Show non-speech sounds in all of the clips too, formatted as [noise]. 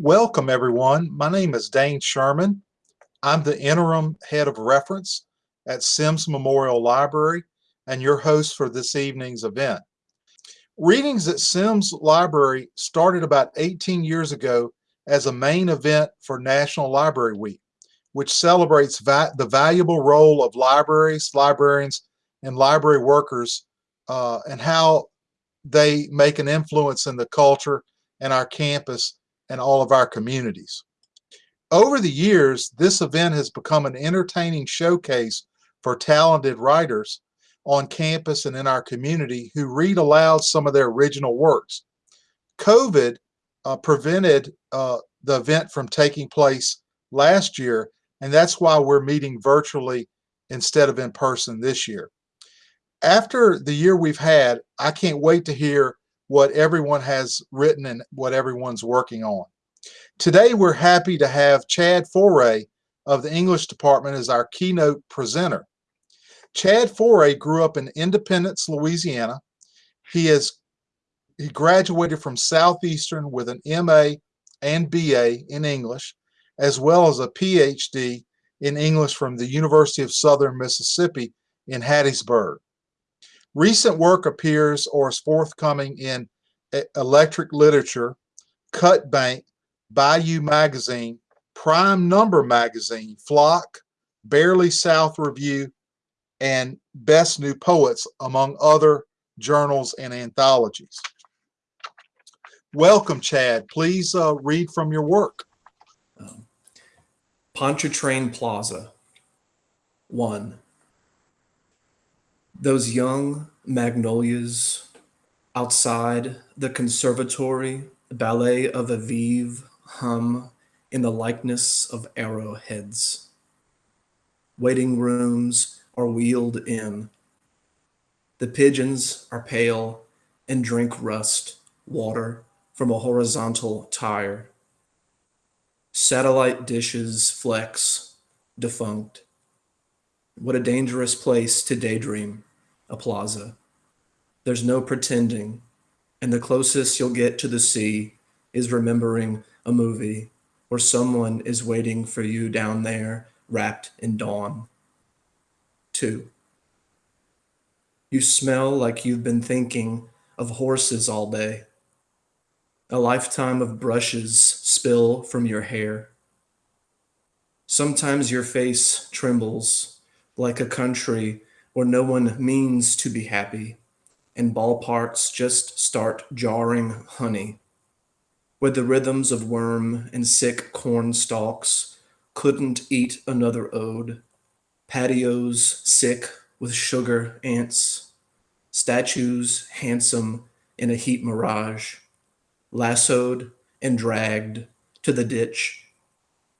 Welcome, everyone. My name is Dane Sherman. I'm the interim head of reference at Sims Memorial Library and your host for this evening's event. Readings at Sims Library started about 18 years ago as a main event for National Library Week, which celebrates va the valuable role of libraries, librarians, and library workers uh, and how they make an influence in the culture and our campus and all of our communities. Over the years, this event has become an entertaining showcase for talented writers on campus and in our community who read aloud some of their original works. COVID uh, prevented uh, the event from taking place last year, and that's why we're meeting virtually instead of in person this year. After the year we've had, I can't wait to hear what everyone has written and what everyone's working on. Today, we're happy to have Chad Foret of the English department as our keynote presenter. Chad Foret grew up in Independence, Louisiana. He has he graduated from Southeastern with an MA and BA in English, as well as a PhD in English from the University of Southern Mississippi in Hattiesburg. Recent work appears or is forthcoming in Electric Literature, Cut Bank, Bayou Magazine, Prime Number Magazine, Flock, Barely South Review, and Best New Poets, among other journals and anthologies. Welcome, Chad. Please uh, read from your work. Um, Pontchartrain Plaza. One. Those young magnolias outside the conservatory ballet of Aviv hum in the likeness of arrowheads. Waiting rooms are wheeled in. The pigeons are pale and drink rust, water from a horizontal tire. Satellite dishes flex, defunct. What a dangerous place to daydream, a plaza. There's no pretending, and the closest you'll get to the sea is remembering a movie where someone is waiting for you down there wrapped in dawn. Two, you smell like you've been thinking of horses all day. A lifetime of brushes spill from your hair. Sometimes your face trembles like a country where no one means to be happy and ballparks just start jarring honey. Where the rhythms of worm and sick corn stalks couldn't eat another ode, patios sick with sugar ants, statues handsome in a heat mirage, lassoed and dragged to the ditch,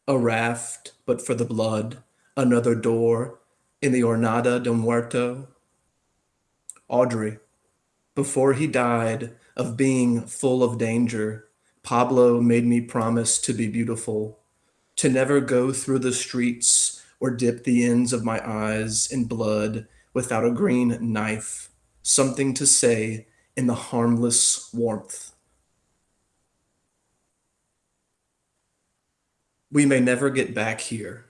a raft but for the blood, another door in the Jornada de Muerto. Audrey, before he died of being full of danger, Pablo made me promise to be beautiful, to never go through the streets or dip the ends of my eyes in blood without a green knife, something to say in the harmless warmth. We may never get back here.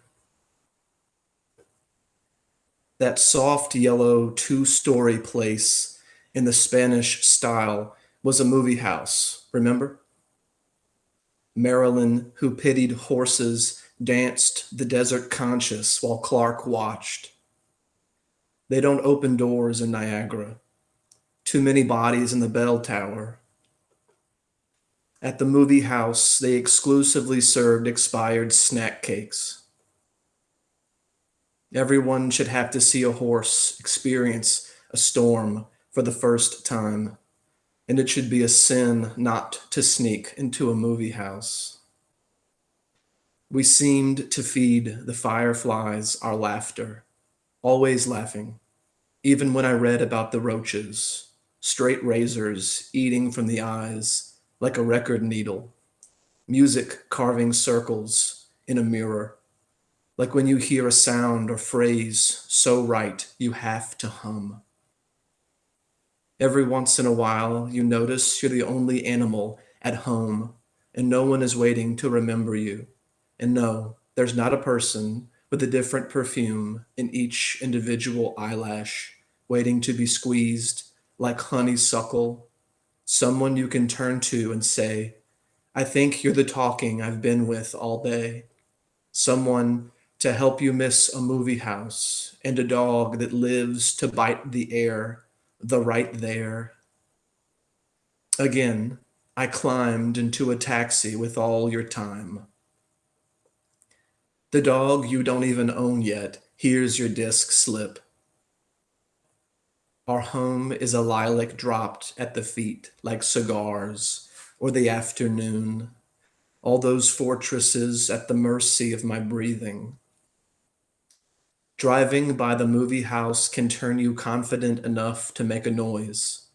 That soft yellow two-story place in the Spanish style was a movie house, remember? Marilyn, who pitied horses, danced the desert conscious while Clark watched. They don't open doors in Niagara. Too many bodies in the bell tower. At the movie house, they exclusively served expired snack cakes. Everyone should have to see a horse experience a storm for the first time and it should be a sin not to sneak into a movie house. We seemed to feed the fireflies our laughter, always laughing, even when I read about the roaches, straight razors eating from the eyes like a record needle, music carving circles in a mirror, like when you hear a sound or phrase so right you have to hum. Every once in a while, you notice you're the only animal at home and no one is waiting to remember you. And no, there's not a person with a different perfume in each individual eyelash, waiting to be squeezed like honeysuckle, someone you can turn to and say, I think you're the talking I've been with all day. Someone to help you miss a movie house and a dog that lives to bite the air, the right there. Again, I climbed into a taxi with all your time. The dog you don't even own yet hears your disc slip. Our home is a lilac dropped at the feet like cigars or the afternoon, all those fortresses at the mercy of my breathing. Driving by the movie house can turn you confident enough to make a noise.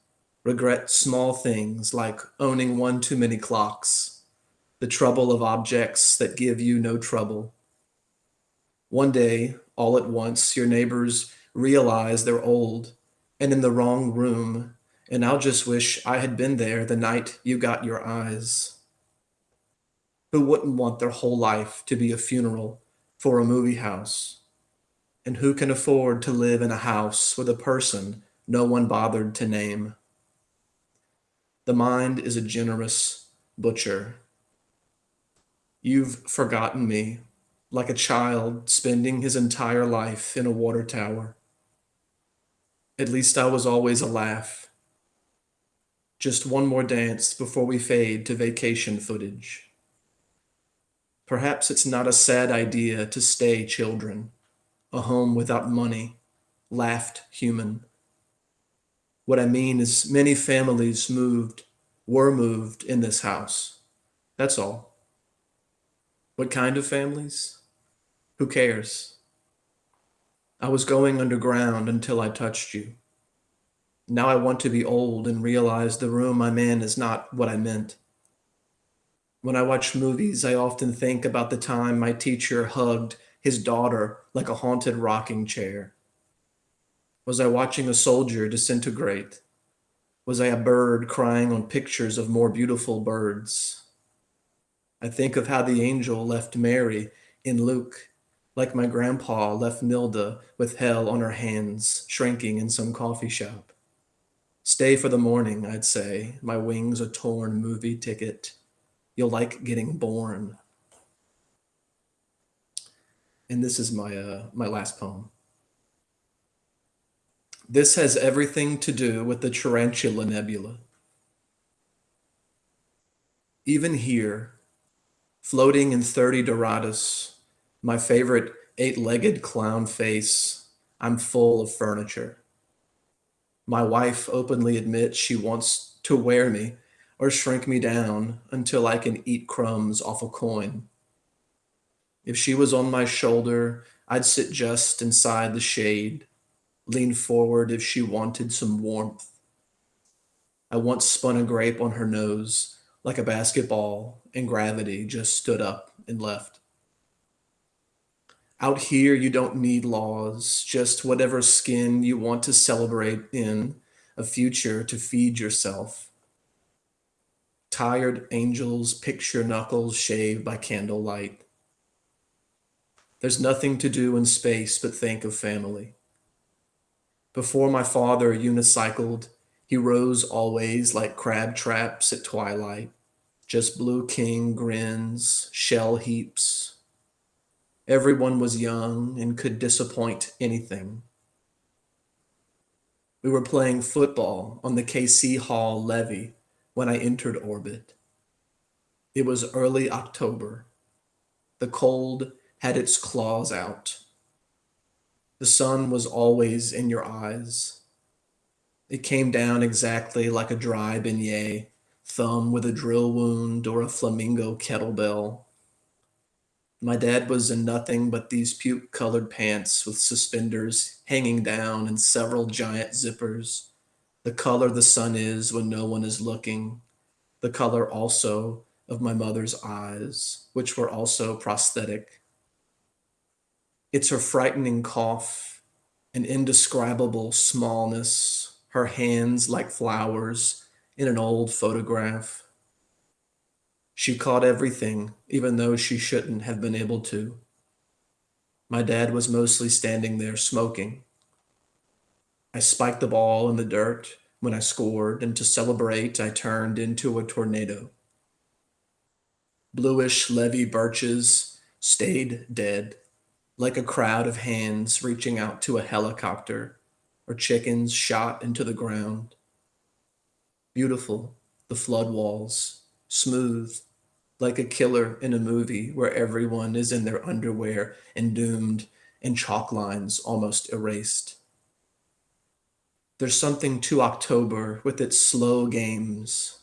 Regret small things like owning one too many clocks, the trouble of objects that give you no trouble. One day, all at once, your neighbors realize they're old and in the wrong room and I'll just wish I had been there the night you got your eyes. Who wouldn't want their whole life to be a funeral for a movie house? And who can afford to live in a house with a person no one bothered to name? The mind is a generous butcher. You've forgotten me, like a child spending his entire life in a water tower. At least I was always a laugh just one more dance before we fade to vacation footage. Perhaps it's not a sad idea to stay children, a home without money, laughed human. What I mean is many families moved, were moved in this house. That's all. What kind of families? Who cares? I was going underground until I touched you. Now I want to be old and realize the room I'm in is not what I meant. When I watch movies, I often think about the time my teacher hugged his daughter like a haunted rocking chair. Was I watching a soldier disintegrate? Was I a bird crying on pictures of more beautiful birds? I think of how the angel left Mary in Luke, like my grandpa left Nilda with hell on her hands, shrinking in some coffee shop. Stay for the morning, I'd say. My wings a torn movie ticket. You'll like getting born. And this is my uh, my last poem. This has everything to do with the Tarantula Nebula. Even here, floating in 30 Doradus, my favorite eight-legged clown face, I'm full of furniture. My wife openly admits she wants to wear me or shrink me down until I can eat crumbs off a coin. If she was on my shoulder, I'd sit just inside the shade, lean forward if she wanted some warmth. I once spun a grape on her nose like a basketball, and gravity just stood up and left. Out here, you don't need laws, just whatever skin you want to celebrate in a future to feed yourself. Tired angels picture knuckles shaved by candlelight. There's nothing to do in space but think of family. Before my father unicycled, he rose always like crab traps at twilight, just blue king grins, shell heaps, Everyone was young and could disappoint anything. We were playing football on the KC Hall levee when I entered orbit. It was early October. The cold had its claws out. The sun was always in your eyes. It came down exactly like a dry beignet, thumb with a drill wound or a flamingo kettlebell. My dad was in nothing but these puke colored pants with suspenders hanging down and several giant zippers. The color the sun is when no one is looking. The color also of my mother's eyes, which were also prosthetic. It's her frightening cough, an indescribable smallness, her hands like flowers in an old photograph. She caught everything, even though she shouldn't have been able to. My dad was mostly standing there smoking. I spiked the ball in the dirt when I scored, and to celebrate, I turned into a tornado. Bluish levee birches stayed dead, like a crowd of hands reaching out to a helicopter, or chickens shot into the ground. Beautiful, the flood walls, smooth, like a killer in a movie where everyone is in their underwear and doomed, and chalk lines almost erased. There's something to October with its slow games.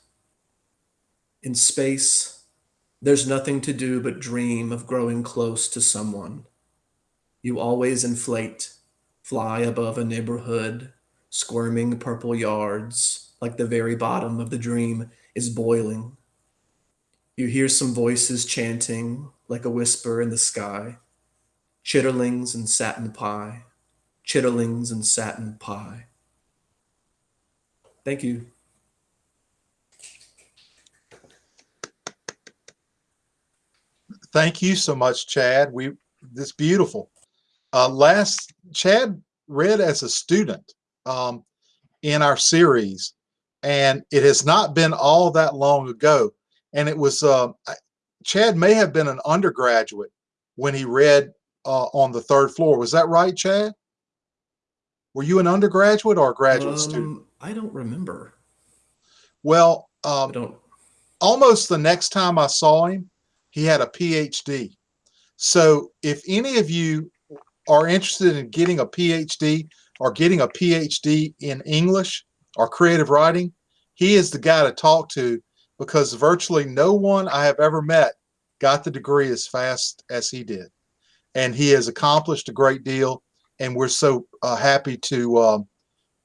In space, there's nothing to do but dream of growing close to someone. You always inflate, fly above a neighborhood, squirming purple yards, like the very bottom of the dream is boiling. You hear some voices chanting like a whisper in the sky. Chitterlings and satin pie, chitterlings and satin pie. Thank you. Thank you so much, Chad. We this beautiful. Uh, last Chad read as a student um, in our series, and it has not been all that long ago. And it was uh, Chad may have been an undergraduate when he read uh, on the third floor. Was that right, Chad? Were you an undergraduate or a graduate Um, student? I don't remember. Well, um, don't. almost the next time I saw him, he had a PhD. So if any of you are interested in getting a PhD or getting a PhD in English or creative writing, he is the guy to talk to because virtually no one I have ever met got the degree as fast as he did. And he has accomplished a great deal. And we're so uh, happy to um,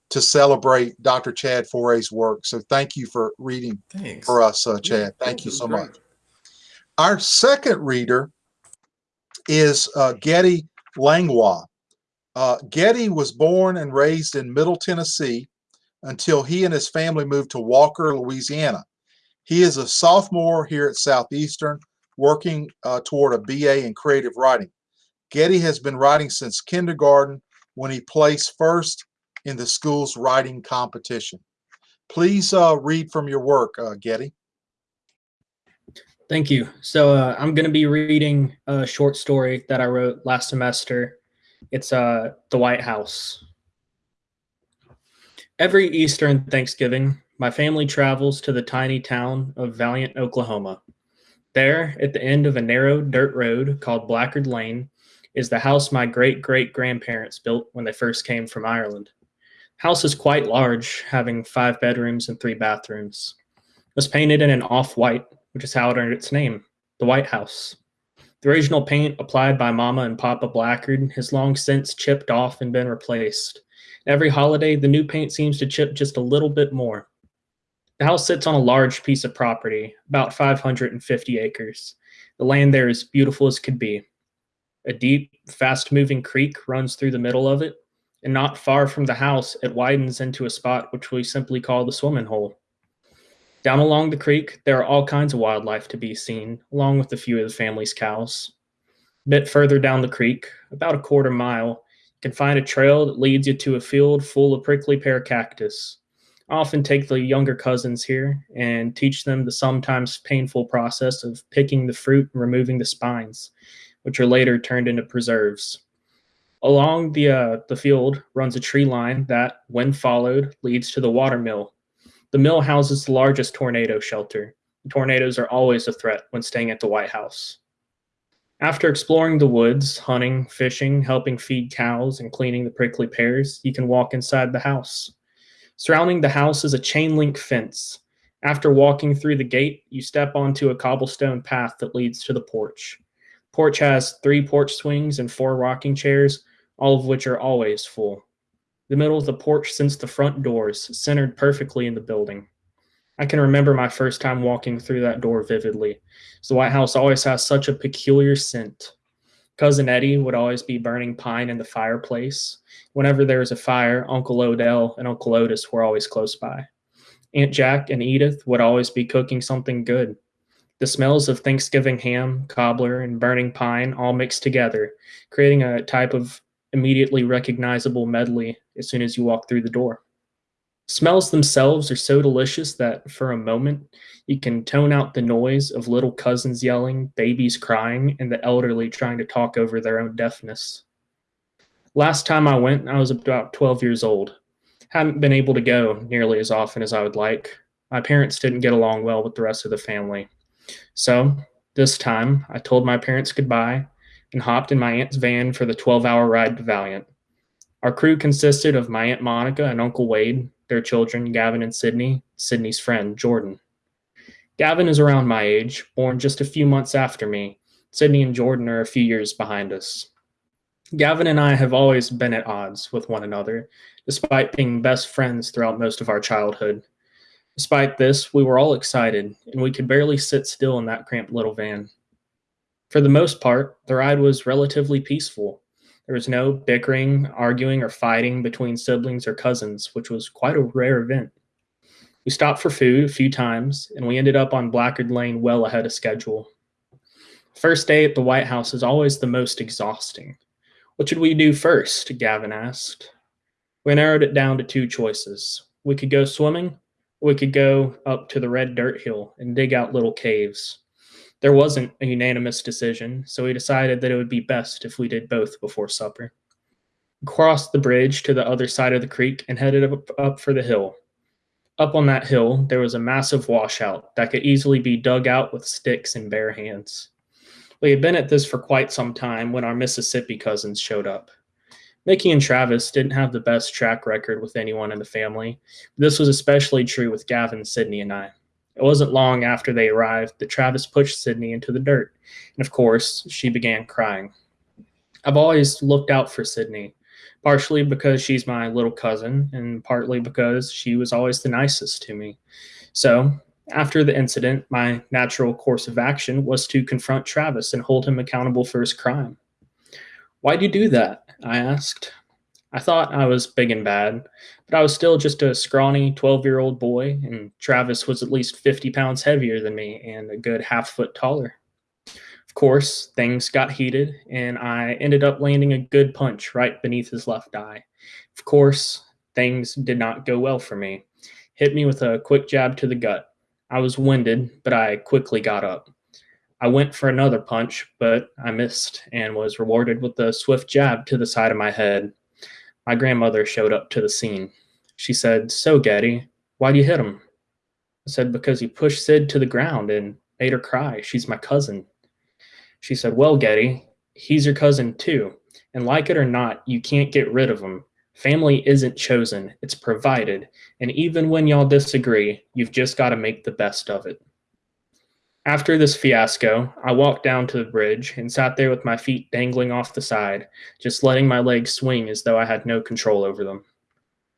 to celebrate Dr. Chad Foret's work. So thank you for reading Thanks. for us, uh, Yeah, Chad. Thank you so great. much. Our second reader is uh, Getty Langlois. Uh, Getty was born and raised in Middle Tennessee until he and his family moved to Walker, Louisiana. He is a sophomore here at Southeastern, working uh, toward a BA in creative writing. Getty has been writing since kindergarten when he placed first in the school's writing competition. Please uh, read from your work, uh, Getty. Thank you. So uh, I'm going to be reading a short story that I wrote last semester. It's uh, The White House. Every Easter and Thanksgiving, my family travels to the tiny town of Valiant, Oklahoma. There, at the end of a narrow dirt road called Blackard Lane, is the house my great great grandparents built when they first came from Ireland. House is quite large, having five bedrooms and three bathrooms. It was painted in an off-white, which is how it earned its name, the White House. The original paint applied by Mama and Papa Blackard has long since chipped off and been replaced. Every holiday, the new paint seems to chip just a little bit more. The house sits on a large piece of property, about 550 acres. The land there is beautiful as could be. A deep, fast moving creek runs through the middle of it, and not far from the house, it widens into a spot which we simply call the swimming hole. Down along the creek, there are all kinds of wildlife to be seen, along with a few of the family's cows. A bit further down the creek, about a quarter mile, you can find a trail that leads you to a field full of prickly pear cactus. I often take the younger cousins here and teach them the sometimes painful process of picking the fruit and removing the spines, which are later turned into preserves. Along the uh, the field runs a tree line that, when followed, leads to the watermill. The mill houses the largest tornado shelter. Tornadoes are always a threat when staying at the White House. After exploring the woods, hunting, fishing, helping feed cows, and cleaning the prickly pears, you can walk inside the house. Surrounding the house is a chain link fence. After walking through the gate, you step onto a cobblestone path that leads to the porch. Porch has three porch swings and four rocking chairs, all of which are always full. The middle of the porch since the front doors, centered perfectly in the building. I can remember my first time walking through that door vividly. The White House always has such a peculiar scent. Cousin Eddie would always be burning pine in the fireplace. Whenever there was a fire, Uncle Odell and Uncle Otis were always close by. Aunt Jack and Edith would always be cooking something good. The smells of Thanksgiving ham, cobbler, and burning pine all mixed together, creating a type of immediately recognizable medley as soon as you walk through the door. Smells themselves are so delicious that for a moment you can tone out the noise of little cousins yelling, babies crying, and the elderly trying to talk over their own deafness. Last time I went, I was about 12 years old. Hadn't been able to go nearly as often as I would like. My parents didn't get along well with the rest of the family. So, this time, I told my parents goodbye and hopped in my aunt's van for the 12 hour ride to Valiant. Our crew consisted of my Aunt Monica and Uncle Wade, their children, Gavin and Sydney, Sydney's friend, Jordan. Gavin is around my age, born just a few months after me. Sydney and Jordan are a few years behind us. Gavin and I have always been at odds with one another, despite being best friends throughout most of our childhood. Despite this, we were all excited, and we could barely sit still in that cramped little van. For the most part, the ride was relatively peaceful. There was no bickering, arguing, or fighting between siblings or cousins, which was quite a rare event. We stopped for food a few times, and we ended up on Blackard Lane well ahead of schedule. First day at the White House is always the most exhausting. What should we do first? Gavin asked. We narrowed it down to two choices. We could go swimming, or we could go up to the red dirt hill and dig out little caves. There wasn't a unanimous decision, so we decided that it would be best if we did both before supper. We crossed the bridge to the other side of the creek and headed up, up for the hill. Up on that hill, there was a massive washout that could easily be dug out with sticks and bare hands. We had been at this for quite some time when our Mississippi cousins showed up. Mickey and Travis didn't have the best track record with anyone in the family. This was especially true with Gavin, Sydney, and I. It wasn't long after they arrived that Travis pushed Sydney into the dirt, and of course, she began crying. I've always looked out for Sydney, partially because she's my little cousin, and partly because she was always the nicest to me. So, after the incident, my natural course of action was to confront Travis and hold him accountable for his crime. Why'd you do that? I asked. I thought I was big and bad, but I was still just a scrawny 12 year old boy, and Travis was at least 50 pounds heavier than me and a good half foot taller. Of course, things got heated, and I ended up landing a good punch right beneath his left eye. Of course, things did not go well for me. Hit me with a quick jab to the gut. I was winded, but I quickly got up. I went for another punch, but I missed and was rewarded with a swift jab to the side of my head. My grandmother showed up to the scene. She said, So, Getty, why'd you hit him? I said, Because he pushed Sid to the ground and made her cry. She's my cousin. She said, Well, Getty, he's your cousin too. And like it or not, you can't get rid of him. Family isn't chosen, it's provided. And even when y'all disagree, you've just got to make the best of it. After this fiasco, I walked down to the bridge and sat there with my feet dangling off the side, just letting my legs swing as though I had no control over them.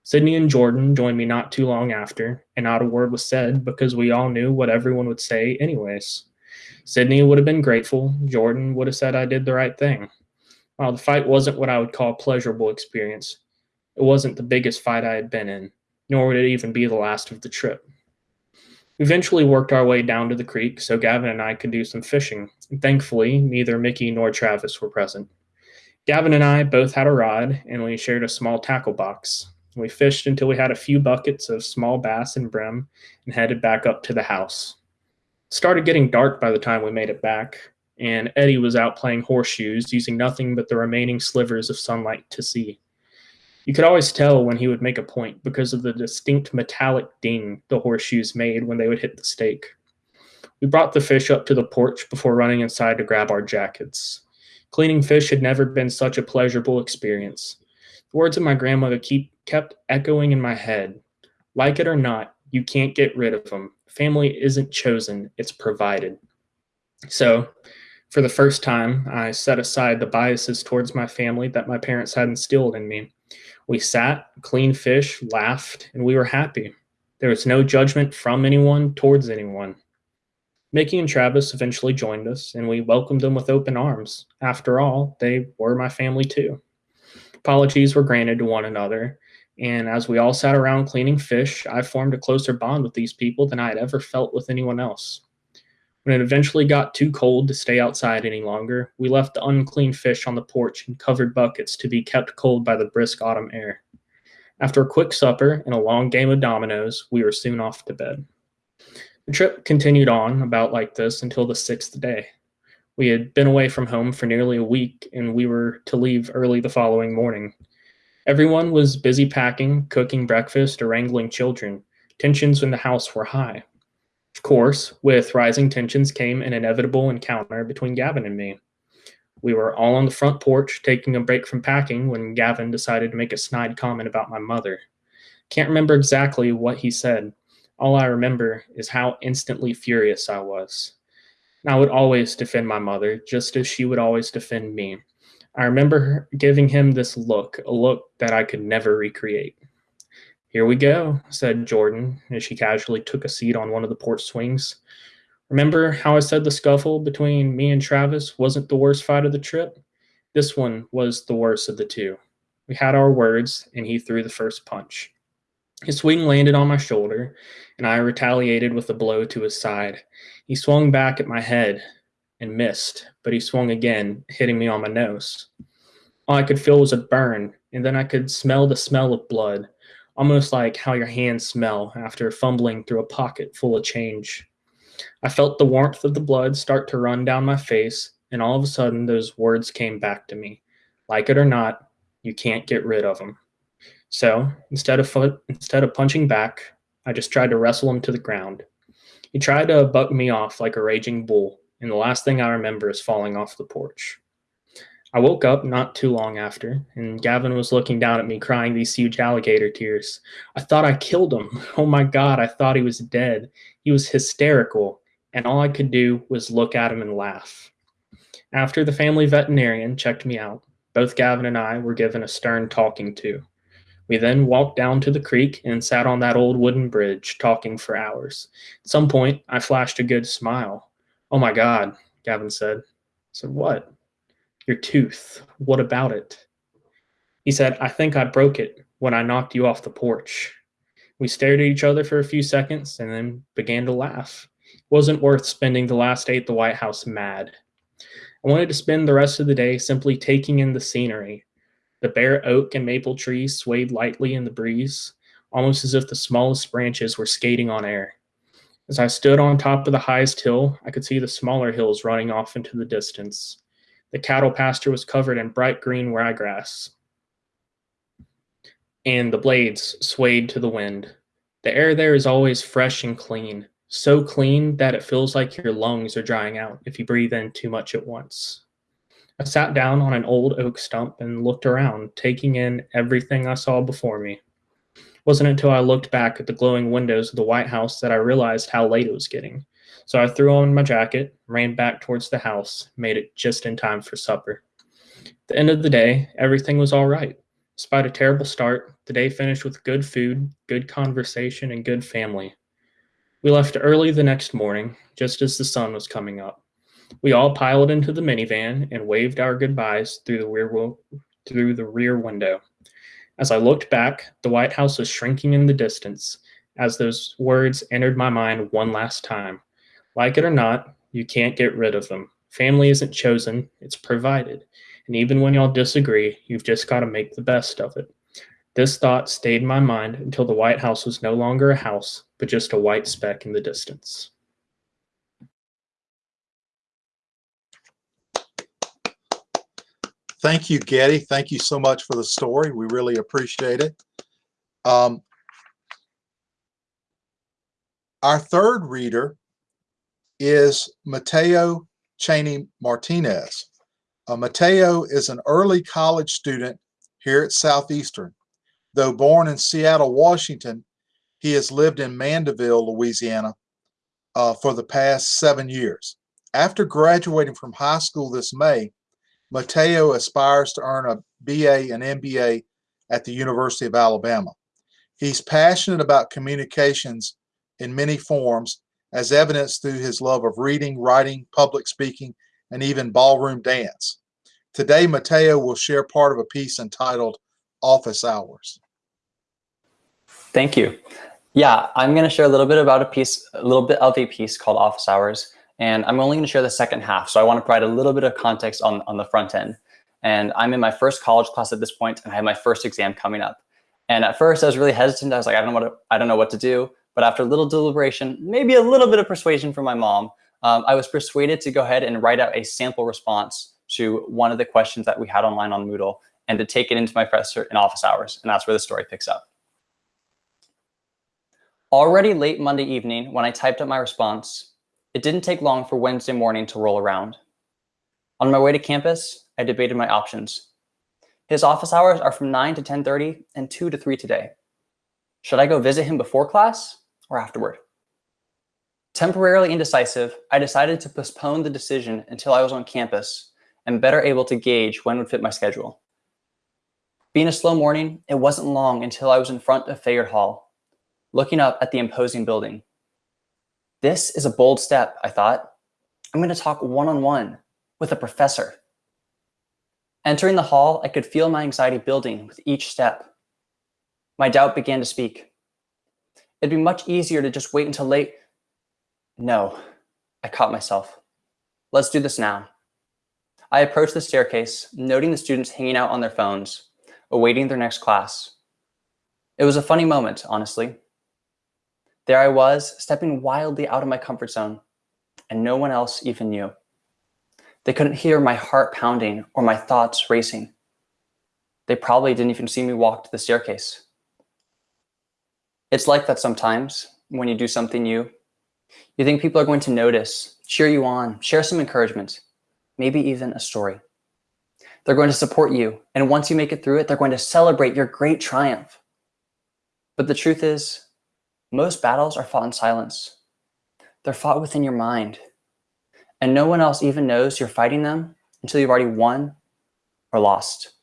Sydney and Jordan joined me not too long after, and not a word was said because we all knew what everyone would say, anyways. Sydney would have been grateful, Jordan would have said I did the right thing. While the fight wasn't what I would call a pleasurable experience, it wasn't the biggest fight I had been in, nor would it even be the last of the trip. We eventually worked our way down to the creek so Gavin and I could do some fishing. And thankfully, neither Mickey nor Travis were present. Gavin and I both had a rod, and we shared a small tackle box. We fished until we had a few buckets of small bass and brim and headed back up to the house. It started getting dark by the time we made it back, and Eddie was out playing horseshoes using nothing but the remaining slivers of sunlight to see. You could always tell when he would make a point because of the distinct metallic ding the horseshoes made when they would hit the stake. We brought the fish up to the porch before running inside to grab our jackets. Cleaning fish had never been such a pleasurable experience. The words of my grandmother keep, kept echoing in my head. Like it or not, you can't get rid of them. Family isn't chosen, it's provided. So, for the first time, I set aside the biases towards my family that my parents had instilled in me. We sat, cleaned fish, laughed, and we were happy. There was no judgment from anyone towards anyone. Mickey and Travis eventually joined us, and we welcomed them with open arms. After all, they were my family too. Apologies were granted to one another, and as we all sat around cleaning fish, I formed a closer bond with these people than I had ever felt with anyone else. When it eventually got too cold to stay outside any longer, we left the unclean fish on the porch in covered buckets to be kept cold by the brisk autumn air. After a quick supper and a long game of dominoes, we were soon off to bed. The trip continued on about like this until the sixth day. We had been away from home for nearly a week and we were to leave early the following morning. Everyone was busy packing, cooking breakfast, or wrangling children. Tensions in the house were high. Of course, with rising tensions came an inevitable encounter between Gavin and me. We were all on the front porch taking a break from packing when Gavin decided to make a snide comment about my mother. Can't remember exactly what he said. All I remember is how instantly furious I was. I would always defend my mother, just as she would always defend me. I remember giving him this look, a look that I could never recreate. Here we go, said Jordan as she casually took a seat on one of the porch swings. Remember how I said the scuffle between me and Travis wasn't the worst fight of the trip? This one was the worst of the two. We had our words, and he threw the first punch. His swing landed on my shoulder, and I retaliated with a blow to his side. He swung back at my head and missed, but he swung again, hitting me on my nose. All I could feel was a burn, and then I could smell the smell of blood, almost like how your hands smell after fumbling through a pocket full of change. I felt the warmth of the blood start to run down my face, and all of a sudden those words came back to me. Like it or not, you can't get rid of them. So instead of instead of punching back, I just tried to wrestle him to the ground. He tried to buck me off like a raging bull, and the last thing I remember is falling off the porch. I woke up not too long after, and Gavin was looking down at me crying these huge alligator tears. I thought I killed him. [laughs] Oh my God, I thought he was dead. He was hysterical, and all I could do was look at him and laugh. After the family veterinarian checked me out, both Gavin and I were given a stern talking to. We then walked down to the creek and sat on that old wooden bridge, talking for hours. At some point, I flashed a good smile. Oh my God, Gavin said. I said, What? Your tooth. What about it? He said, I think I broke it when I knocked you off the porch. We stared at each other for a few seconds and then began to laugh. It wasn't worth spending the last day at the White House mad. I wanted to spend the rest of the day simply taking in the scenery. The bare oak and maple trees swayed lightly in the breeze, almost as if the smallest branches were skating on air. As I stood on top of the highest hill, I could see the smaller hills running off into the distance. The cattle pasture was covered in bright green ryegrass, and the blades swayed to the wind. The air there is always fresh and clean, so clean that it feels like your lungs are drying out if you breathe in too much at once. I sat down on an old oak stump and looked around, taking in everything I saw before me. It wasn't until I looked back at the glowing windows of the White House that I realized how late it was getting. So I threw on my jacket, ran back towards the house, made it just in time for supper. At the end of the day, everything was all right. Despite a terrible start, the day finished with good food, good conversation, and good family. We left early the next morning, just as the sun was coming up. We all piled into the minivan and waved our goodbyes through the rear through the rear window. As I looked back, the White House was shrinking in the distance as those words entered my mind one last time. Like it or not, you can't get rid of them. Family isn't chosen, it's provided. And even when y'all disagree, you've just got to make the best of it. This thought stayed in my mind until the White House was no longer a house, but just a white speck in the distance. Thank you, Getty. Thank you so much for the story. We really appreciate it. Um, our third reader is Mateo Cheney Martinez. Uh, Mateo is an early college student here at Southeastern. Though born in Seattle, Washington, he has lived in Mandeville, Louisiana uh, for the past seven years. After graduating from high school this May, Mateo aspires to earn a BA and MBA at the University of Alabama. He's passionate about communications in many forms, as evidenced through his love of reading, writing, public speaking, and even ballroom dance. Today, Mateo will share part of a piece entitled Office Hours. Thank you. Yeah, I'm going to share a little bit about a piece, a little bit of a piece called Office Hours. And I'm only going to share the second half. So I want to provide a little bit of context on, on the front end. And I'm in my first college class at this point, and I have my first exam coming up. And at first, I was really hesitant. I was like, I don't know what to, I don't know what to do. But after a little deliberation, maybe a little bit of persuasion from my mom, um, I was persuaded to go ahead and write out a sample response to one of the questions that we had online on Moodle and to take it into my professor in office hours. And that's where the story picks up. Already late Monday evening, when I typed up my response, it didn't take long for Wednesday morning to roll around. On my way to campus, I debated my options. His office hours are from 9 to 10.30 and 2 to 3 today. Should I go visit him before class or afterward? Temporarily indecisive, I decided to postpone the decision until I was on campus and better able to gauge when would fit my schedule. Being a slow morning, it wasn't long until I was in front of Fayard Hall, looking up at the imposing building. This is a bold step, I thought. I'm going to talk one-on-one -on -one with a professor. Entering the hall, I could feel my anxiety building with each step. My doubt began to speak. It'd be much easier to just wait until late. No, I caught myself. Let's do this now. I approached the staircase, noting the students hanging out on their phones, awaiting their next class. It was a funny moment, honestly. There I was, stepping wildly out of my comfort zone, and no one else even knew. They couldn't hear my heart pounding or my thoughts racing. They probably didn't even see me walk to the staircase. It's like that sometimes when you do something new. You think people are going to notice, cheer you on, share some encouragement, maybe even a story. They're going to support you. And once you make it through it, they're going to celebrate your great triumph. But the truth is, most battles are fought in silence. They're fought within your mind and no one else even knows you're fighting them until you've already won or lost.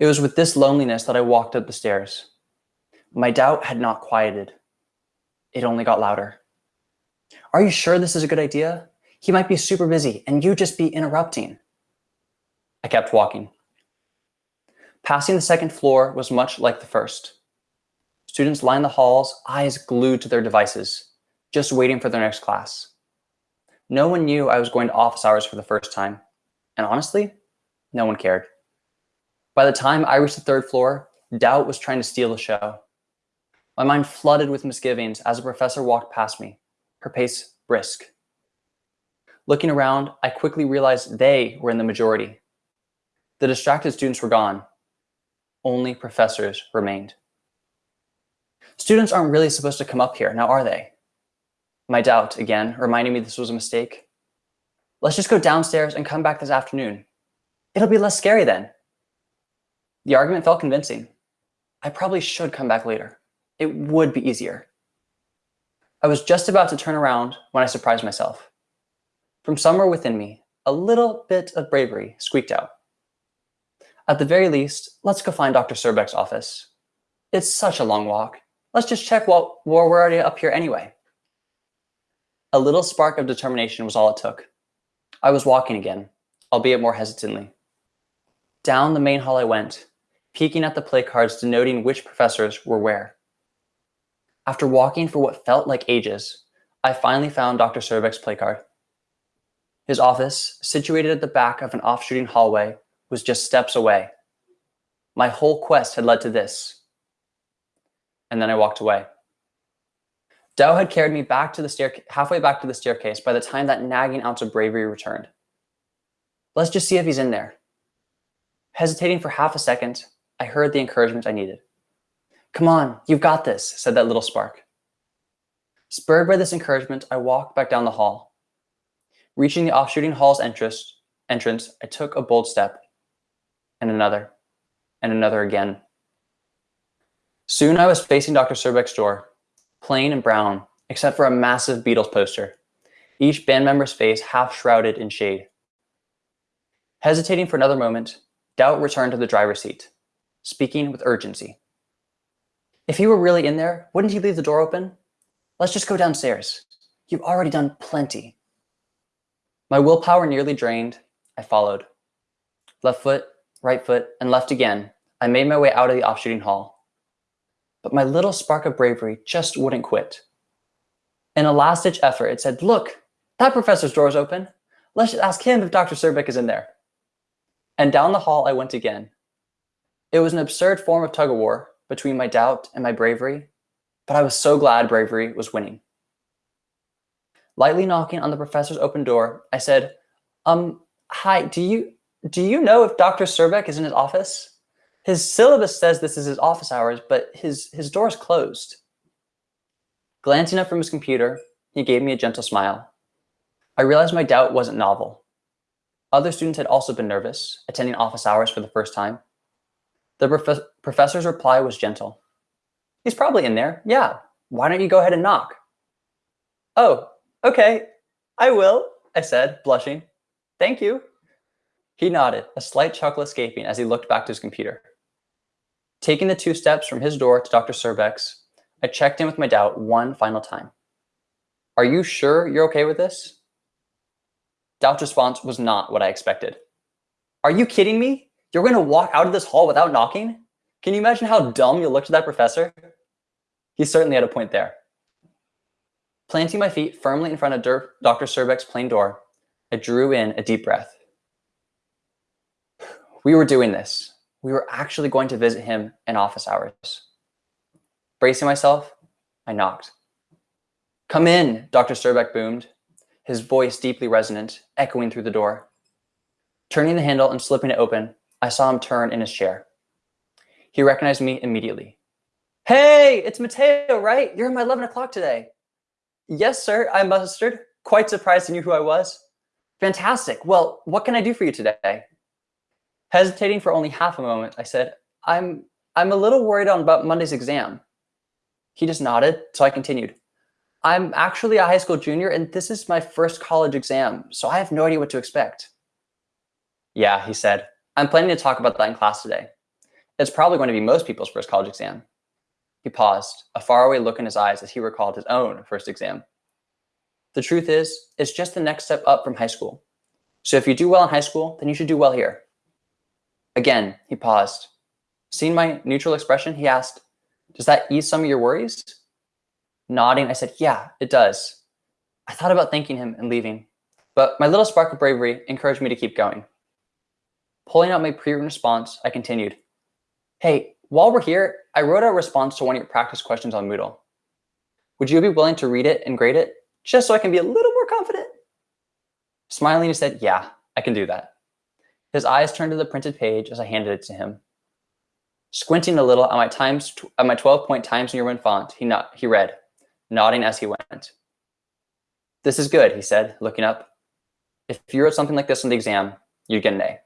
It was with this loneliness that I walked up the stairs. My doubt had not quieted. It only got louder. Are you sure this is a good idea? He might be super busy and you just be interrupting. I kept walking. Passing the second floor was much like the first. Students lined the halls, eyes glued to their devices, just waiting for their next class. No one knew I was going to office hours for the first time. And honestly, no one cared. By the time I reached the third floor, doubt was trying to steal the show. My mind flooded with misgivings as a professor walked past me, her pace brisk. Looking around, I quickly realized they were in the majority. The distracted students were gone. Only professors remained. Students aren't really supposed to come up here, now are they? my doubt again, reminding me this was a mistake. Let's just go downstairs and come back this afternoon. It'll be less scary then. The argument felt convincing. I probably should come back later. It would be easier. I was just about to turn around when I surprised myself. From somewhere within me, a little bit of bravery squeaked out. At the very least, let's go find Dr. Surbeck's office. It's such a long walk. Let's just check while we're already up here anyway. A little spark of determination was all it took. I was walking again, albeit more hesitantly. Down the main hall I went, peeking at the play cards denoting which professors were where. After walking for what felt like ages, I finally found Dr. Surbeck's play card. His office, situated at the back of an off-shooting hallway, was just steps away. My whole quest had led to this. And then I walked away. Doubt had carried me back to the stair halfway back to the staircase by the time that nagging ounce of bravery returned. Let's just see if he's in there. Hesitating for half a second, I heard the encouragement I needed. Come on, you've got this, said that little spark. Spurred by this encouragement, I walked back down the hall. Reaching the off-shooting hall's entrance, entrance, I took a bold step, and another, and another again. Soon I was facing Dr. Surbeck's door, plain and brown, except for a massive Beatles poster, each band member's face half shrouded in shade. Hesitating for another moment, Doubt returned to the driver's seat, speaking with urgency. If he were really in there, wouldn't he leave the door open? Let's just go downstairs. You've already done plenty. My willpower nearly drained, I followed. Left foot, right foot, and left again, I made my way out of the off-shooting hall but my little spark of bravery just wouldn't quit. In a last-ditch effort, it said, look, That professor's door is open. Let's just ask him if Dr. Serbeck is in there. And down the hall I went again. It was an absurd form of tug of war between my doubt and my bravery, but I was so glad bravery was winning. Lightly knocking on the professor's open door, I said, um, hi, do you, do you know if Dr. Serbeck is in his office? His syllabus says this is his office hours, but his, his door is closed. Glancing up from his computer, he gave me a gentle smile. I realized my doubt wasn't novel. Other students had also been nervous, attending office hours for the first time. The prof professor's reply was gentle. He's probably in there. Yeah. Why don't you go ahead and knock? Oh, okay. I will, I said, blushing. Thank you. He nodded, a slight chuckle escaping as he looked back to his computer. Taking the two steps from his door to Dr. Serbeck's, I checked in with my doubt one final time. Are you sure you're okay with this? Doubt's response was not what I expected. Are you kidding me? You're going to walk out of this hall without knocking? Can you imagine how dumb you'll look to that professor? He certainly had a point there. Planting my feet firmly in front of Dr. Serbeck's plain door, I drew in a deep breath. We were doing this. We were actually going to visit him in office hours. Bracing myself, I knocked. Come in, Dr. Serbeck boomed, his voice deeply resonant, echoing through the door. Turning the handle and slipping it open, I saw him turn in his chair. He recognized me immediately. Hey, it's Mateo, right? You're in my 11 o'clock today. Yes, sir, I mustered, quite surprised he knew who I was. Fantastic. Well, what can I do for you today? Hesitating for only half a moment, I said, I'm, I'm a little worried on about Monday's exam. He just nodded, so I continued. I'm actually a high school junior and this is my first college exam, so I have no idea what to expect. Yeah, he said, I'm planning to talk about that in class today. It's probably going to be most people's first college exam. He paused, a faraway look in his eyes as he recalled his own first exam. The truth is, it's just the next step up from high school. So if you do well in high school, then you should do well here. Again, he paused. Seeing my neutral expression, he asked, does that ease some of your worries? Nodding, I said, yeah, it does. I thought about thanking him and leaving, but my little spark of bravery encouraged me to keep going. Pulling out my pre-written response, I continued. Hey, while we're here, I wrote a response to one of your practice questions on Moodle. Would you be willing to read it and grade it, just so I can be a little more confident? Smiling, he said, yeah, I can do that. His eyes turned to the printed page as I handed it to him. Squinting a little at my times at my 12-point Times New Roman font, he, not, he read, nodding as he went. This is good, he said, looking up. If you wrote something like this on the exam, you'd get an A.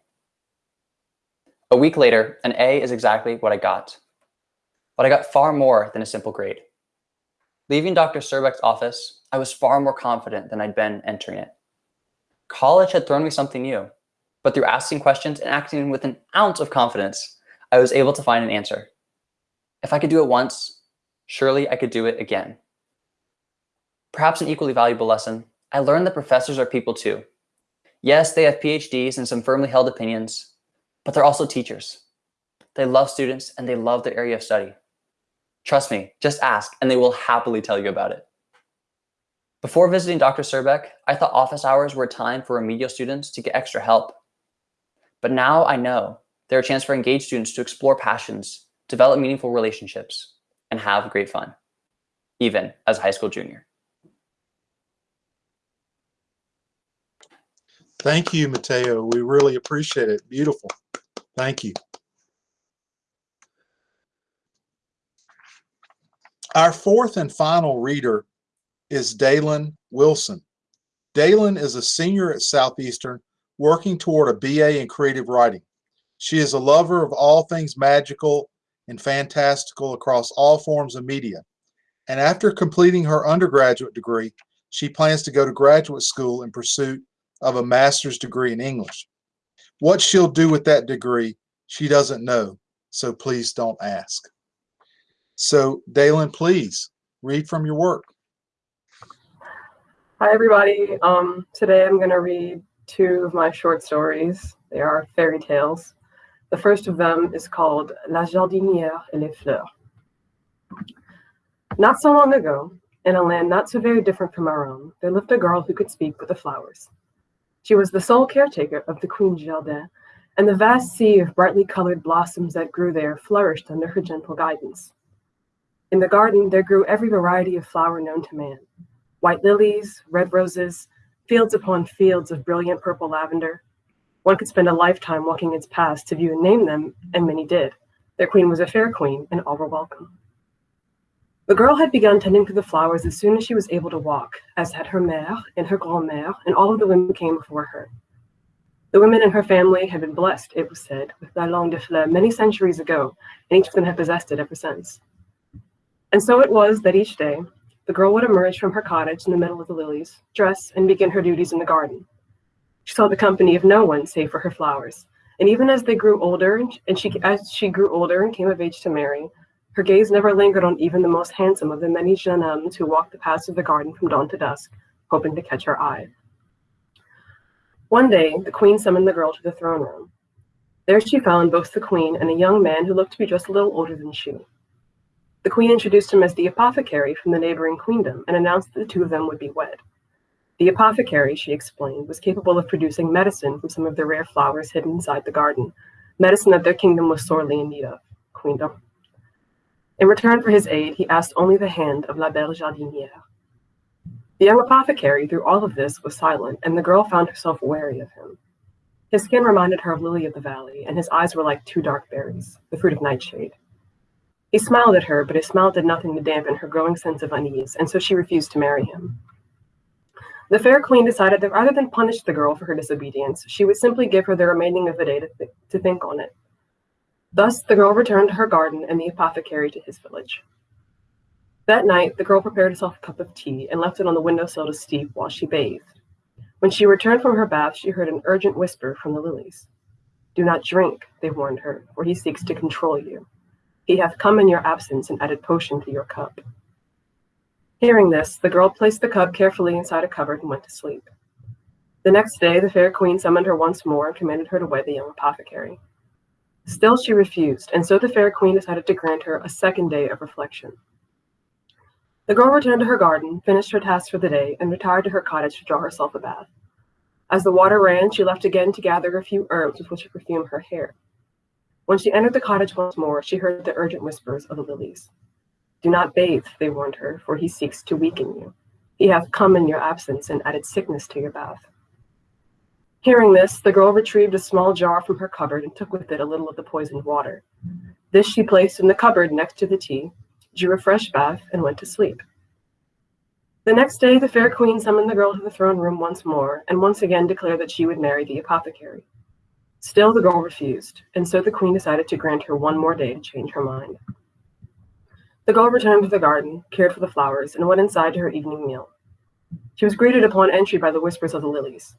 A week later, an A is exactly what I got. But I got far more than a simple grade. Leaving Dr. Serbeck's office, I was far more confident than I'd been entering it. College had thrown me something new, but through asking questions and acting with an ounce of confidence, I was able to find an answer. If I could do it once, surely I could do it again. Perhaps an equally valuable lesson, I learned that professors are people too. Yes, they have PhDs and some firmly held opinions, but they're also teachers. They love students and they love their area of study. Trust me, just ask and they will happily tell you about it. Before visiting Dr. Serbeck, I thought office hours were a time for remedial students to get extra help. But now I know they're a chance for engaged students to explore passions, develop meaningful relationships, and have great fun, even as a high school junior. Thank you, Mateo. We really appreciate it. Beautiful. Thank you. Our fourth and final reader is Dalen Wilson. Dalen is a senior at Southeastern working toward a BA in creative writing. She is a lover of all things magical and fantastical across all forms of media. And after completing her undergraduate degree, she plans to go to graduate school in pursuit of a master's degree in English. What she'll do with that degree, she doesn't know, so please don't ask. So Dalen, please read from your work. Hi, everybody. Um, today I'm going to read two of my short stories. They are fairy tales. The first of them is called La jardinière et les fleurs. Not so long ago, in a land not so very different from our own, there lived a girl who could speak with the flowers. She was the sole caretaker of the Queen's Jardin, and the vast sea of brightly colored blossoms that grew there flourished under her gentle guidance. In the garden, there grew every variety of flower known to man white lilies, red roses, fields upon fields of brilliant purple lavender. One could spend a lifetime walking its paths to view and name them, and many did. Their queen was a fair queen, and all were welcome. The girl had begun tending to the flowers as soon as she was able to walk, as had her mère and her grand-mère, and all of the women came before her. The women in her family had been blessed, it was said, with la langue de fleur many centuries ago, and each of them had possessed it ever since. And so it was that each day, the girl would emerge from her cottage in the middle of the lilies, dress, and begin her duties in the garden. She saw the company of no one save for her flowers, and even as they grew older, and she as she grew older and came of age to marry, her gaze never lingered on even the most handsome of the many jeunes hommes who walked the paths of the garden from dawn to dusk, hoping to catch her eye. One day, the queen summoned the girl to the throne room. There she found both the queen and a young man who looked to be just a little older than she. The queen introduced him as the apothecary from the neighboring queendom and announced that the two of them would be wed. The apothecary, she explained, was capable of producing medicine from some of the rare flowers hidden inside the garden, medicine that their kingdom was sorely in need of, queendom. In return for his aid, he asked only the hand of La Belle Jardinière. The young apothecary, through all of this, was silent, and the girl found herself wary of him. His skin reminded her of Lily of the Valley, and his eyes were like two dark berries, the fruit of nightshade. He smiled at her, but his smile did nothing to dampen her growing sense of unease, and so she refused to marry him. The fair queen decided that rather than punish the girl for her disobedience, she would simply give her the remaining of the day to, th to think on it. Thus, the girl returned to her garden and the apothecary to his village. That night, the girl prepared herself a cup of tea and left it on the windowsill to steep while she bathed. When she returned from her bath, she heard an urgent whisper from the lilies. Do not drink, they warned her, for he seeks to control you. He hath come in your absence and added potion to your cup. Hearing this, the girl placed the cup carefully inside a cupboard and went to sleep. The next day, the fair queen summoned her once more and commanded her to wed the young apothecary. Still she refused, and so the fair queen decided to grant her a second day of reflection. The girl returned to her garden, finished her tasks for the day, and retired to her cottage to draw herself a bath. As the water ran, she left again to gather a few herbs with which to perfume her hair. When she entered the cottage once more, she heard the urgent whispers of the lilies. Do not bathe, they warned her, for he seeks to weaken you. He hath come in your absence and added sickness to your bath. Hearing this, the girl retrieved a small jar from her cupboard and took with it a little of the poisoned water. This she placed in the cupboard next to the tea, drew a fresh bath, and went to sleep. The next day, the fair queen summoned the girl to the throne room once more, and once again declared that she would marry the apothecary. Still, the girl refused, and so the queen decided to grant her one more day to change her mind. The girl returned to the garden, cared for the flowers, and went inside to her evening meal. She was greeted upon entry by the whispers of the lilies.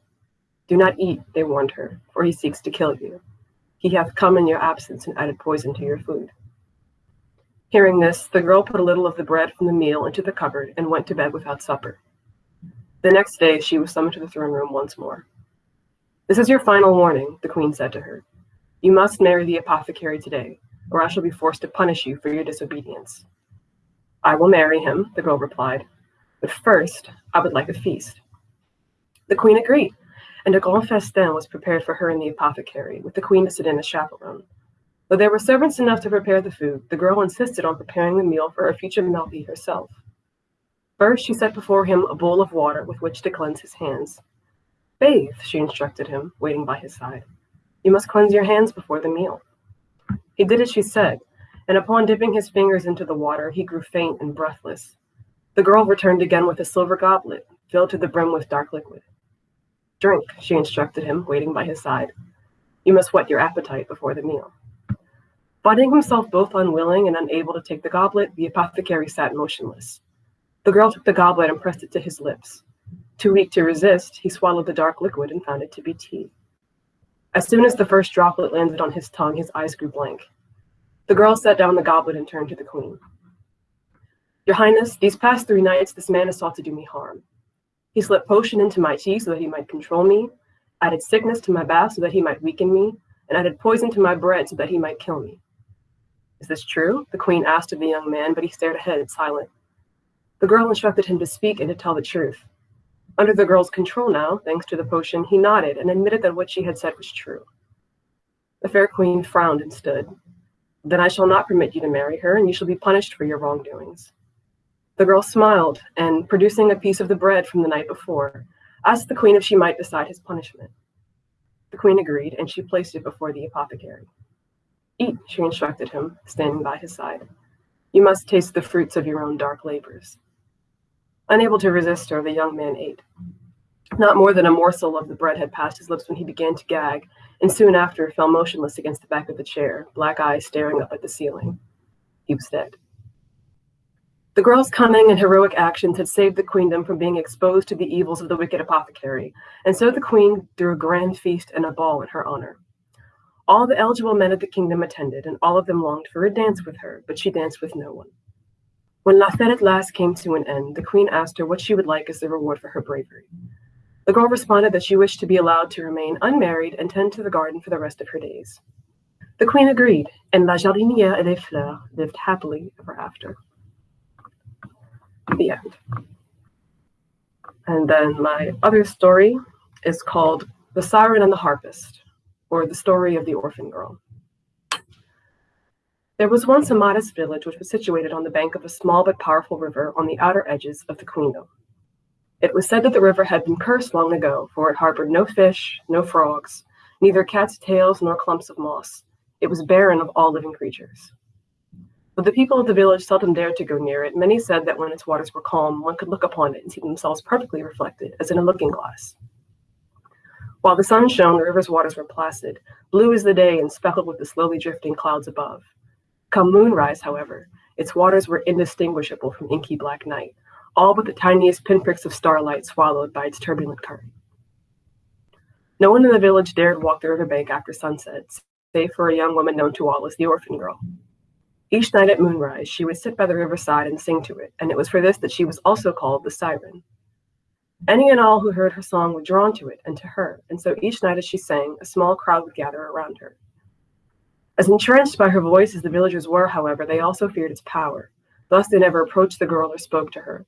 Do not eat, they warned her, for he seeks to kill you. He hath come in your absence and added poison to your food. Hearing this, the girl put a little of the bread from the meal into the cupboard and went to bed without supper. The next day, she was summoned to the throne room once more. This is your final warning, the queen said to her. You must marry the apothecary today, or I shall be forced to punish you for your disobedience. I will marry him, the girl replied, but first I would like a feast. The queen agreed, and a grand festin was prepared for her and the apothecary, with the queen to sit in as chaperone. Though there were servants enough to prepare the food, the girl insisted on preparing the meal for her future mari herself. First, she set before him a bowl of water with which to cleanse his hands. Bathe, she instructed him, waiting by his side. You must cleanse your hands before the meal. He did as she said, and upon dipping his fingers into the water, he grew faint and breathless. The girl returned again with a silver goblet, filled to the brim with dark liquid. Drink, she instructed him, waiting by his side. You must whet your appetite before the meal. Finding himself both unwilling and unable to take the goblet, the apothecary sat motionless. The girl took the goblet and pressed it to his lips. Too weak to resist, he swallowed the dark liquid and found it to be tea. As soon as the first droplet landed on his tongue, his eyes grew blank. The girl set down the goblet and turned to the queen. Your Highness, these past three nights, this man has sought to do me harm. He slipped potion into my tea so that he might control me, added sickness to my bath so that he might weaken me, and added poison to my bread so that he might kill me. Is this true? The queen asked of the young man, but he stared ahead, silent. The girl instructed him to speak and to tell the truth. Under the girl's control now, thanks to the potion, he nodded and admitted that what she had said was true. The fair queen frowned and stood. Then I shall not permit you to marry her, and you shall be punished for your wrongdoings. The girl smiled, and producing a piece of the bread from the night before, asked the queen if she might decide his punishment. The queen agreed, and she placed it before the apothecary. Eat, she instructed him, standing by his side. You must taste the fruits of your own dark labors. Unable to resist her, the young man ate. Not more than a morsel of the bread had passed his lips when he began to gag, and soon after fell motionless against the back of the chair, black eyes staring up at the ceiling. He was dead. The girl's cunning and heroic actions had saved the queendom from being exposed to the evils of the wicked apothecary, and so the queen threw a grand feast and a ball in her honor. All the eligible men of the kingdom attended, and all of them longed for a dance with her, but she danced with no one. When La Fête at last came to an end, the queen asked her what she would like as the reward for her bravery. The girl responded that she wished to be allowed to remain unmarried and tend to the garden for the rest of her days. The queen agreed, and La Jardinière et les Fleurs lived happily ever after. The end. And then my other story is called The Siren and the Harpist, or The Story of the Orphan Girl. There was once a modest village which was situated on the bank of a small but powerful river on the outer edges of the queendom. It was said that the river had been cursed long ago, for it harbored no fish, no frogs, neither cat's tails nor clumps of moss. It was barren of all living creatures. But the people of the village seldom dared to go near it. Many said that when its waters were calm, one could look upon it and see themselves perfectly reflected, as in a looking glass. While the sun shone, the river's waters were placid, blue as the day and speckled with the slowly drifting clouds above. Come moonrise, however, its waters were indistinguishable from inky black night, all but the tiniest pinpricks of starlight swallowed by its turbulent current. No one in the village dared walk the riverbank after sunset, save for a young woman known to all as the orphan girl. Each night at moonrise, she would sit by the riverside and sing to it, and it was for this that she was also called the siren. Any and all who heard her song were drawn to it and to her, and so each night as she sang, a small crowd would gather around her. As entranced by her voice as the villagers were, however, they also feared its power. Thus, they never approached the girl or spoke to her.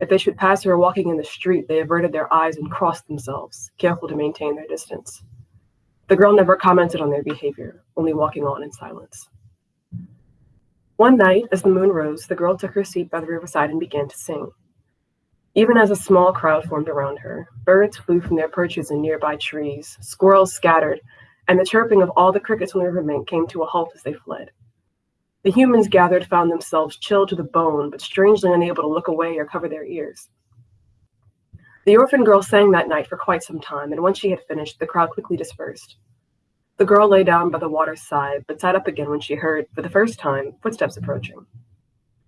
If they should pass her walking in the street, they averted their eyes and crossed themselves, careful to maintain their distance. The girl never commented on their behavior, only walking on in silence. One night, as the moon rose, the girl took her seat by the riverside and began to sing. Even as a small crowd formed around her, birds flew from their perches in nearby trees, squirrels scattered, and the chirping of all the crickets on the riverbank came to a halt as they fled. The humans gathered found themselves chilled to the bone, but strangely unable to look away or cover their ears. The orphan girl sang that night for quite some time, and once she had finished, the crowd quickly dispersed. The girl lay down by the water's side, but sat up again when she heard, for the first time, footsteps approaching.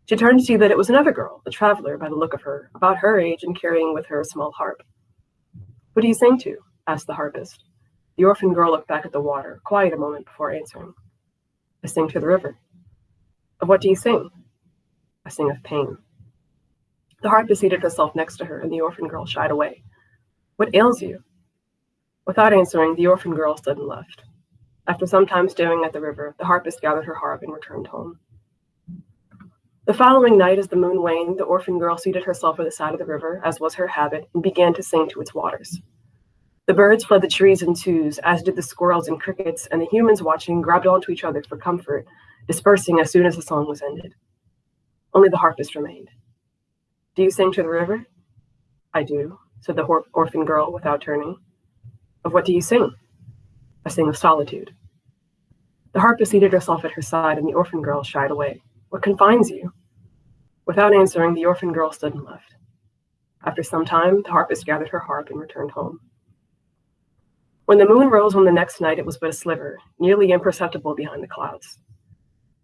She turned to see that it was another girl, a traveler by the look of her, about her age and carrying with her a small harp. What are you sing to? asked the harpist. The orphan girl looked back at the water, quiet a moment before answering. I sing to the river. Of what do you sing? I sing of pain. The harpist seated herself next to her, and the orphan girl shied away. What ails you? Without answering, the orphan girl stood and left. After some time staring at the river, the harpist gathered her harp and returned home. The following night, as the moon waned, the orphan girl seated herself by the side of the river, as was her habit, and began to sing to its waters. The birds fled the trees in twos, as did the squirrels and crickets, and the humans watching grabbed onto each other for comfort, dispersing as soon as the song was ended. Only the harpist remained. Do you sing to the river? I do, said the orphan girl without turning. Of what do you sing? I sing of solitude. The harpist seated herself at her side, and the orphan girl shied away. What confines you? Without answering, the orphan girl stood and left. After some time, the harpist gathered her harp and returned home. When the moon rose on the next night, it was but a sliver, nearly imperceptible behind the clouds.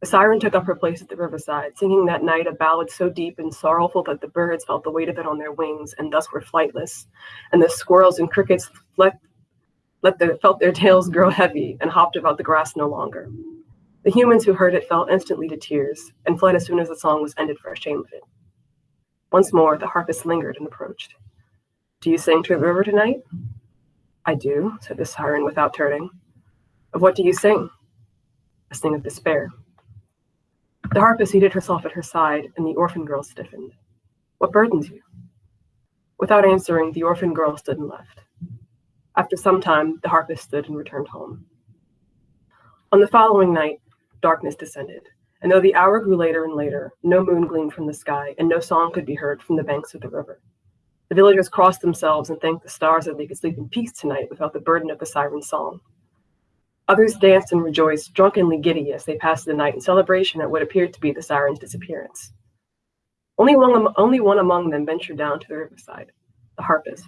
The siren took up her place at the riverside, singing that night a ballad so deep and sorrowful that the birds felt the weight of it on their wings and thus were flightless, and the squirrels and crickets let, let the, felt their tails grow heavy and hopped about the grass no longer. The humans who heard it fell instantly to tears and fled as soon as the song was ended for shame of it. Once more, the harpist lingered and approached. Do you sing to the river tonight? I do, said the siren without turning. Of what do you sing? A sing of despair. The harpist seated herself at her side, and the orphan girl stiffened. What burdens you? Without answering, the orphan girl stood and left. After some time, the harpist stood and returned home. On the following night, darkness descended, and though the hour grew later and later, no moon gleamed from the sky, and no song could be heard from the banks of the river. The villagers crossed themselves and thanked the stars that they could sleep in peace tonight without the burden of the siren's song. Others danced and rejoiced, drunkenly giddy as they passed the night in celebration at what appeared to be the siren's disappearance. Only one, only one among them ventured down to the riverside, the harpist,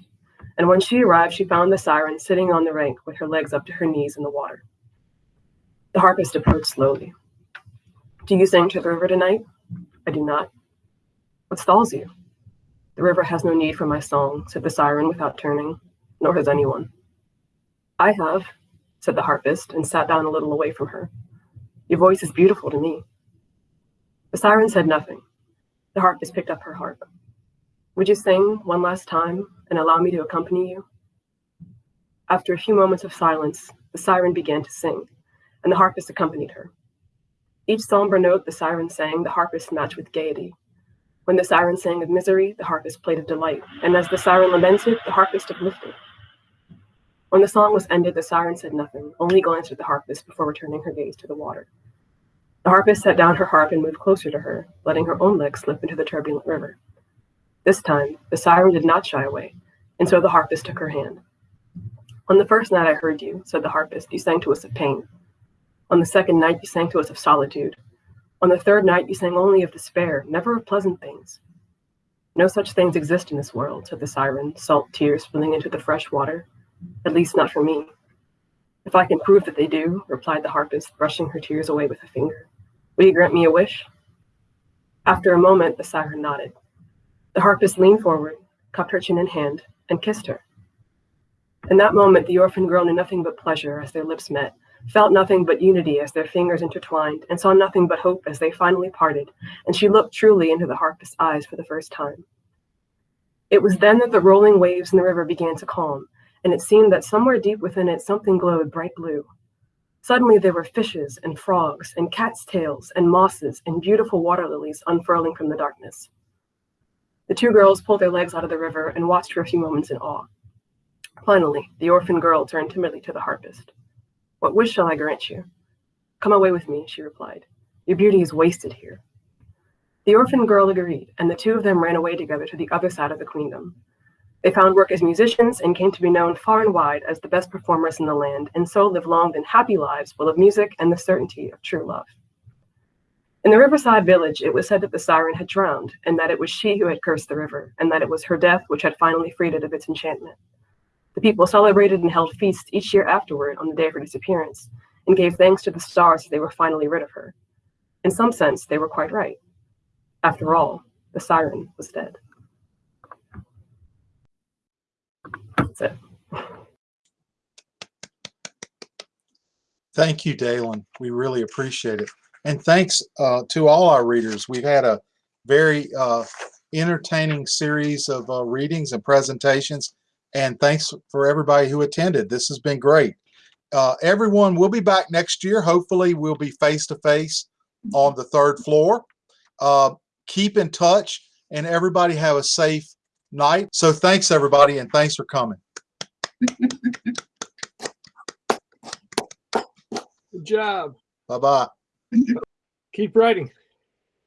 and when she arrived, she found the siren sitting on the bank with her legs up to her knees in the water. The harpist approached slowly. Do you sing to the river tonight? I do not. What stalls you? The river has no need for my song, said the siren without turning, nor has anyone. I have, said the harpist, and sat down a little away from her. Your voice is beautiful to me. The siren said nothing. The harpist picked up her harp. Would you sing one last time and allow me to accompany you? After a few moments of silence, the siren began to sing, and the harpist accompanied her. Each somber note the siren sang, the harpist matched with gaiety. When the siren sang of misery, the harpist played of delight, and as the siren lamented, the harpist uplifted. When the song was ended, the siren said nothing, only glanced at the harpist before returning her gaze to the water. The harpist set down her harp and moved closer to her, letting her own legs slip into the turbulent river. This time, the siren did not shy away, and so the harpist took her hand. On the first night I heard you, said the harpist, you sang to us of pain. On the second night, you sang to us of solitude. On the third night, you sang only of despair, never of pleasant things. No such things exist in this world, said the siren, salt tears spilling into the fresh water. At least not for me. If I can prove that they do, replied the harpist, brushing her tears away with a finger. Will you grant me a wish? After a moment, the siren nodded. The harpist leaned forward, cupped her chin in hand, and kissed her. In that moment, the orphan girl knew nothing but pleasure as their lips met, felt nothing but unity as their fingers intertwined, and saw nothing but hope as they finally parted, and she looked truly into the harpist's eyes for the first time. It was then that the rolling waves in the river began to calm, and it seemed that somewhere deep within it something glowed bright blue. Suddenly there were fishes and frogs and cat's tails and mosses and beautiful water lilies unfurling from the darkness. The two girls pulled their legs out of the river and watched for a few moments in awe. Finally, the orphan girl turned timidly to the harpist. What wish shall I grant you? Come away with me, she replied. Your beauty is wasted here. The orphan girl agreed, and the two of them ran away together to the other side of the queendom. They found work as musicians and came to be known far and wide as the best performers in the land, and so lived long and happy lives full of music and the certainty of true love. In the riverside village, it was said that the siren had drowned, and that it was she who had cursed the river, and that it was her death which had finally freed it of its enchantment. The people celebrated and held feasts each year afterward on the day of her disappearance, and gave thanks to the stars that they were finally rid of her. In some sense, they were quite right. After all, the siren was dead. That's it. Thank you, Dalen. We really appreciate it. And thanks uh, to all our readers. We've had a very uh, entertaining series of uh, readings and presentations. And thanks for everybody who attended. This has been great. Uh, everyone will be back next year. Hopefully, we'll be face to face on the third floor. Uh, keep in touch, and everybody have a safe night. So, thanks, everybody, and thanks for coming. Good job. Bye bye. Keep writing.